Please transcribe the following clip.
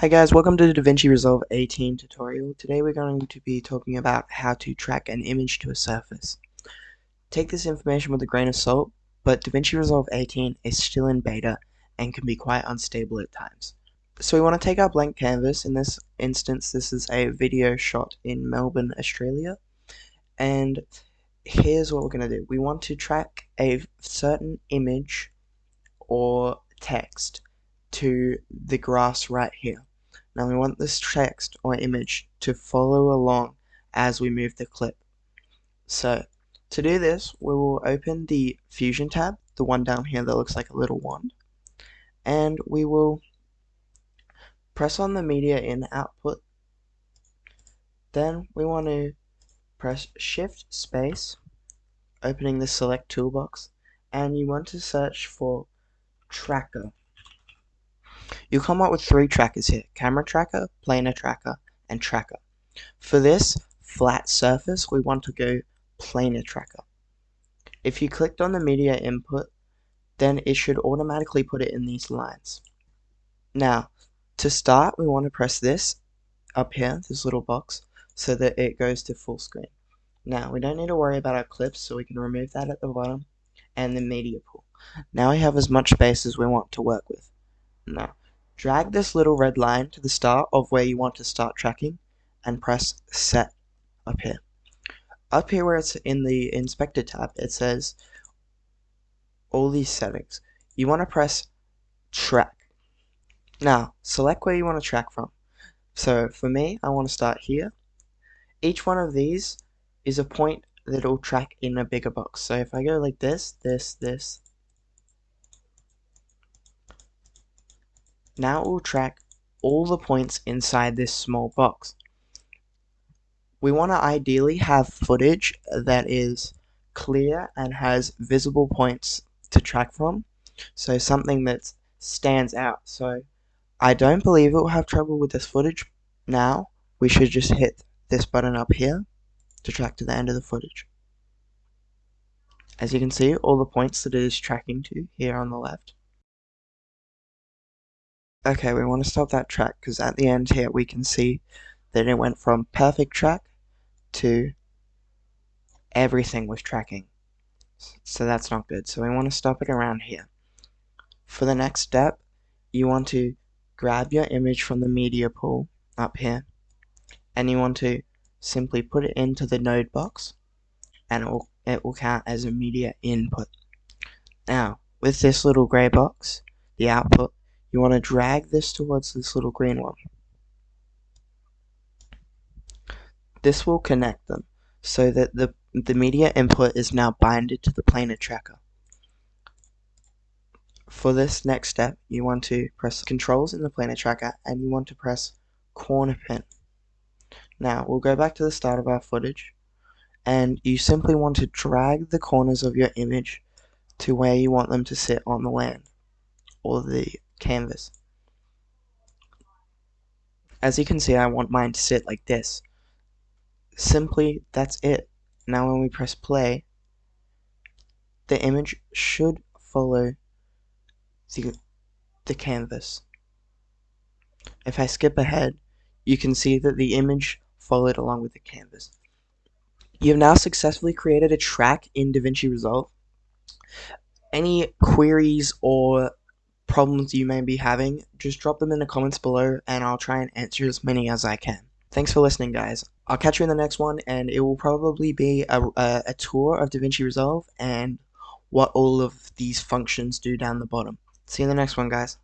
Hi guys, welcome to the DaVinci Resolve 18 tutorial. Today we're going to be talking about how to track an image to a surface. Take this information with a grain of salt, but DaVinci Resolve 18 is still in beta and can be quite unstable at times. So we want to take our blank canvas, in this instance this is a video shot in Melbourne, Australia, and here's what we're going to do. We want to track a certain image or text to the grass right here. Now we want this text or image to follow along as we move the clip. So to do this, we will open the Fusion tab, the one down here that looks like a little wand, and we will press on the media in output. Then we want to press shift space, opening the select toolbox, and you want to search for tracker. You'll come up with three trackers here, camera tracker, planar tracker, and tracker. For this flat surface, we want to go planar tracker. If you clicked on the media input, then it should automatically put it in these lines. Now, to start, we want to press this up here, this little box, so that it goes to full screen. Now, we don't need to worry about our clips, so we can remove that at the bottom, and the media pool. Now we have as much space as we want to work with. Now, drag this little red line to the start of where you want to start tracking and press set up here. Up here where it's in the inspector tab, it says all these settings. You want to press track. Now, select where you want to track from. So for me, I want to start here. Each one of these is a point that will track in a bigger box. So if I go like this, this, this, Now it will track all the points inside this small box. We want to ideally have footage that is clear and has visible points to track from. So something that stands out. So I don't believe it will have trouble with this footage. Now we should just hit this button up here to track to the end of the footage. As you can see, all the points that it is tracking to here on the left Okay, we want to stop that track because at the end here we can see that it went from perfect track to everything was tracking. So that's not good. So we want to stop it around here. For the next step, you want to grab your image from the media pool up here and you want to simply put it into the node box and it will, it will count as a media input. Now, with this little gray box, the output, you want to drag this towards this little green one. This will connect them so that the, the media input is now binded to the planar tracker. For this next step, you want to press controls in the planar tracker and you want to press corner pin. Now, we'll go back to the start of our footage and you simply want to drag the corners of your image to where you want them to sit on the land or the canvas. As you can see, I want mine to sit like this. Simply, that's it. Now when we press play, the image should follow the, the canvas. If I skip ahead, you can see that the image followed along with the canvas. You have now successfully created a track in DaVinci Resolve. Any queries or problems you may be having, just drop them in the comments below and I'll try and answer as many as I can. Thanks for listening, guys. I'll catch you in the next one, and it will probably be a, a, a tour of DaVinci Resolve and what all of these functions do down the bottom. See you in the next one, guys.